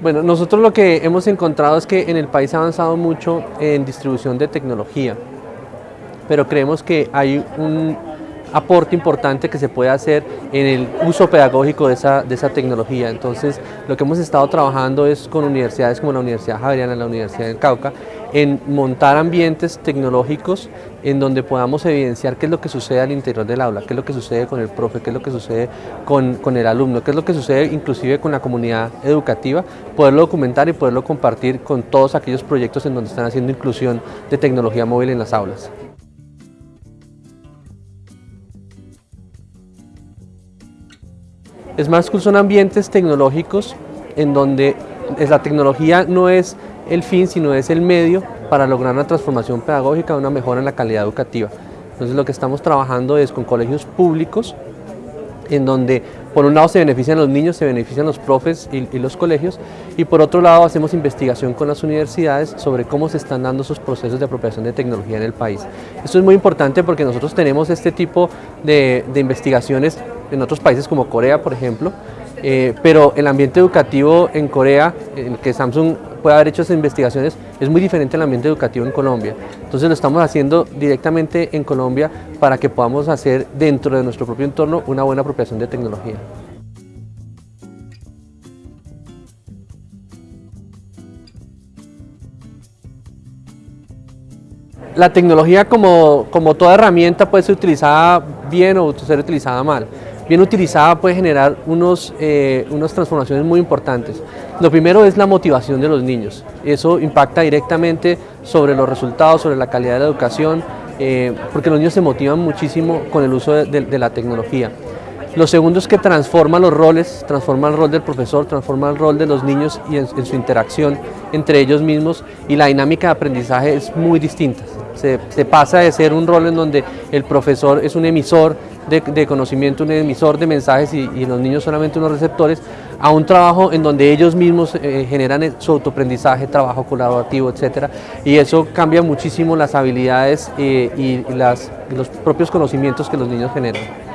Bueno, nosotros lo que hemos encontrado es que en el país ha avanzado mucho en distribución de tecnología, pero creemos que hay un aporte importante que se puede hacer en el uso pedagógico de esa, de esa tecnología. Entonces, lo que hemos estado trabajando es con universidades como la Universidad Javeriana, la Universidad del Cauca, en montar ambientes tecnológicos en donde podamos evidenciar qué es lo que sucede al interior del aula, qué es lo que sucede con el profe, qué es lo que sucede con, con el alumno, qué es lo que sucede inclusive con la comunidad educativa, poderlo documentar y poderlo compartir con todos aquellos proyectos en donde están haciendo inclusión de tecnología móvil en las aulas. Smart School son ambientes tecnológicos en donde la tecnología no es el fin, sino es el medio para lograr una transformación pedagógica, una mejora en la calidad educativa. Entonces lo que estamos trabajando es con colegios públicos, en donde por un lado se benefician los niños, se benefician los profes y, y, los colegios, y por otro lado hacemos investigación con las universidades sobre cómo se están dando esos procesos de apropiación de tecnología en el país. Esto es muy importante porque nosotros tenemos este tipo de, de investigaciones en otros países como Corea, por ejemplo, eh, pero el ambiente educativo en Corea, en el que Samsung puede haber hecho esas investigaciones, es muy diferente al ambiente educativo en Colombia. Entonces lo estamos haciendo directamente en Colombia para que podamos hacer dentro de nuestro propio entorno una buena apropiación de tecnología. La tecnología como, como toda herramienta puede ser utilizada bien o ser utilizada mal bien utilizada puede generar unos, eh, unas transformaciones muy importantes. Lo primero es la motivación de los niños. Eso impacta directamente sobre los resultados, sobre la calidad de la educación, eh, porque los niños se motivan muchísimo con el uso de, la tecnología. Lo segundo es que transforma los roles, transforma el rol del profesor, transforma el rol de los niños y en, en su interacción entre ellos mismos y la dinámica de aprendizaje es muy distinta. Se, se, pasa de ser un rol en donde el profesor es un emisor de, conocimiento, un emisor de mensajes y, y, los niños solamente unos receptores, a un trabajo en donde ellos mismos eh, generan su autoaprendizaje, trabajo colaborativo, etc. Y eso cambia muchísimo las habilidades eh, y las, los propios conocimientos que los niños generan.